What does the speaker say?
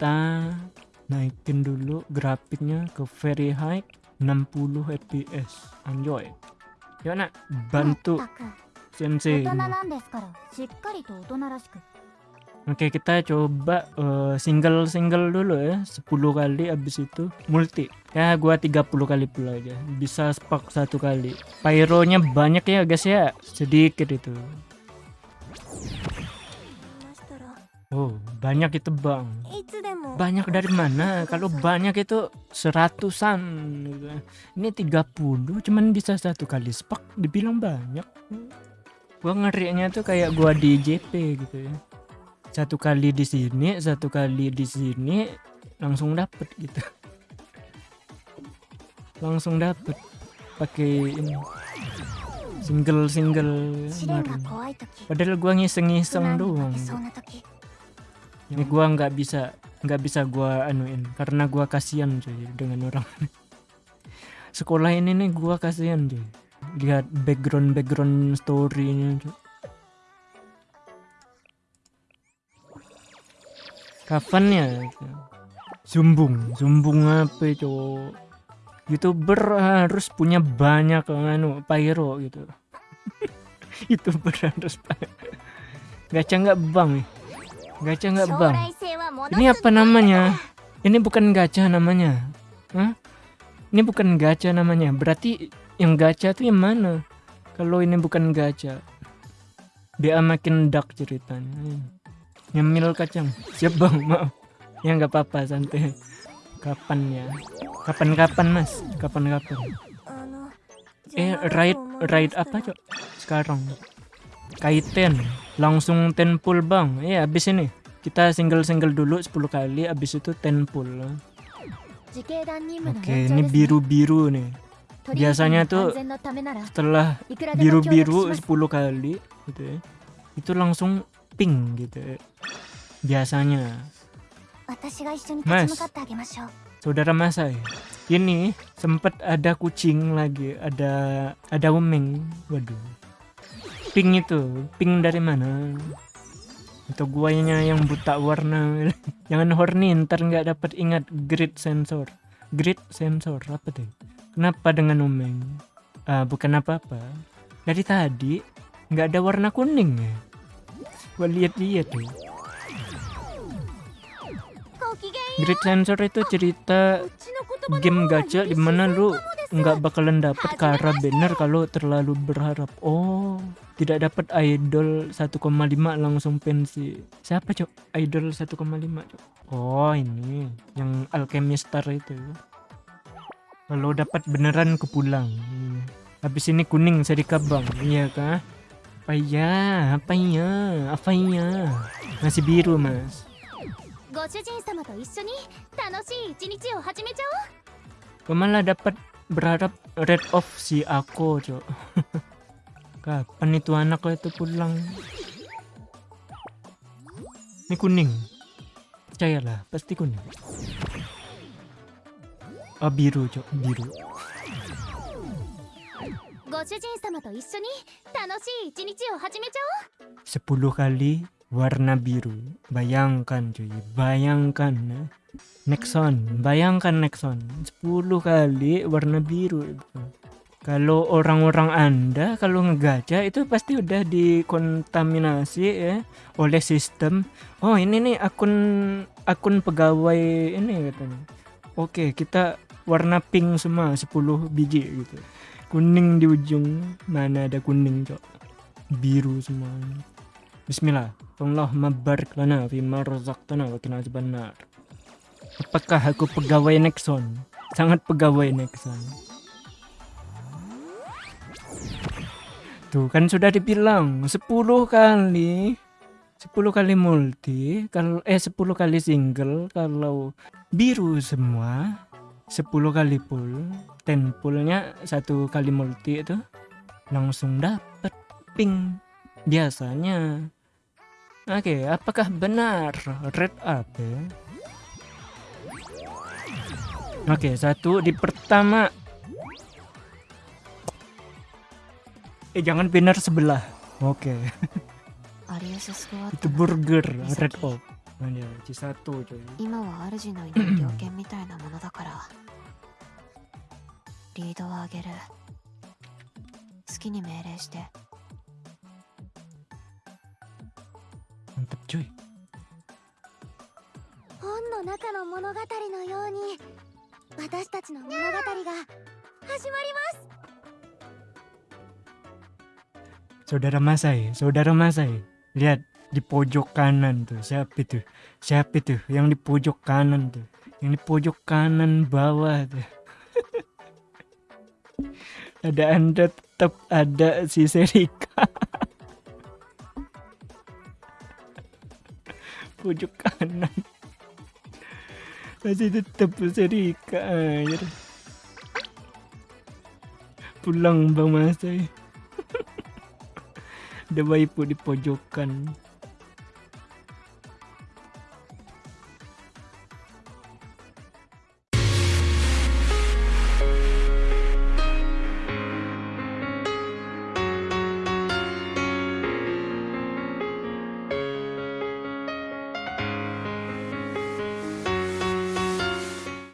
kita naikin dulu grafiknya ke very high 60 fps enjoy yuk nak. Bantu. Sensei. Oke okay, kita coba eh, single-single uh, dulu ya. 10 kali abis itu multi. Ya gua 30 kali pula aja. Bisa spark satu kali. Pyronya banyak ya guys ya. Sedikit itu. Oh banyak itu bang banyak dari mana? Kalau banyak itu seratusan gitu. ini ini 30 cuman bisa satu kali spek dibilang banyak. Gua ngerinya tuh kayak gua di JP gitu ya. Satu kali di sini satu kali di sini langsung dapet gitu. Langsung dapet pakai ini. Single single padahal gua ngiseng-ngiseng doang. ini gua nggak bisa nggak bisa gua anuin karena gua kasihan cuy dengan orang. Sekolah ini nih gua kasihan cuy. Lihat background background storynya cuy. Kapan ya zumbung. Zumbung apa itu youtuber harus punya banyak anu pyro gitu. Youtuber harus gacha nggak bang gacha nggak bang ini apa namanya? Ini bukan gacha namanya. Hah? Ini bukan gacha namanya. Berarti yang gacha tuh yang mana? Kalau ini bukan gacha. Dia makin dark ceritanya. Nyemil kacang. Siap bang, maaf. Ya nggak apa-apa, santai. Kapan ya? Kapan-kapan mas? Kapan-kapan? Eh, ride ride apa cok? Sekarang. Kaiten. Langsung tenpul bang. Iya, eh, habis ini kita single-single dulu 10 kali abis itu ten pull oke okay, ini biru-biru nih. Biasanya tuh setelah biru-biru 10 kali gitu ya, itu langsung pink gitu ya. biasanya. Mas. saudara Masai ini sempet ada kucing lagi ada ada uming waduh. Pink itu pink dari mana? Untuk guanya yang buta warna. Jangan horny ntar nggak dapat ingat grid sensor. Grid sensor apa tuh? Kenapa dengan umeng? Uh, bukan apa-apa. Dari tadi nggak ada warna kuning ya. Gua lihat dia tuh. Grid sensor itu cerita game gacha di mana lu nggak bakalan dapat karena bener kalau terlalu berharap. Oh tidak dapat idol 1,5 langsung pensi. Siapa cok? Idol 1,5 cok. Oh ini yang alchemistar itu. Kalau dapat beneran ke pulang habis ini kuning saya dikabang iya kah? Apa ya apa ya apa ya masih biru mas. Ke mana malah dapat berharap red off si aku, cok. Kapan itu anak itu pulang? Ini kuning. Percayalah, pasti kuning. Oh, biru, cok. Biru. ご主人様と一緒に楽しい一日を始めちゃおう 10 kali warna biru. Bayangkan, cuy. Bayangkan. ya. Nexon. Bayangkan Nexon. 10 kali warna biru. Kalau orang-orang Anda kalau ngegacha itu pasti udah dikontaminasi ya oleh sistem. Oh, ini nih akun akun pegawai ini katanya. Oke, kita warna pink semua 10 biji gitu. Kuning di ujung. Mana ada kuning, Cok? Biru semua. Bismillah. Allahumma barik lana fima razaqtana wa qina azabannar. Apakah aku pegawai Nexon? Sangat pegawai Nexon. Tuh kan sudah dibilang 10 kali 10 kali multi kalau eh 10 kali single kalau biru semua 10 kali full 10 fullnya satu kali multi itu langsung dapet pink biasanya Oke, apakah benar red up ya? Oke, satu di pertama. Eh, jangan benar sebelah. Oke, アリアススコア itu burger red up. Mana Chisato coy 今は主のいない猟犬みたいなものだからリードをあげる好きに命令して Mantap coy 本の中の物語のように私たちの物語が始まります Saudara Masai, saudara Masai. Lihat di pojok kanan tuh. Siapa itu? Siapa itu? Yang di pojok kanan tuh. Yang di pojok kanan bawah tuh. ada Anda tetap ada si Serika. Pojok kanan. Masih tetap Serika air. Pulang Bang Masai. Ada waifu di pojokan.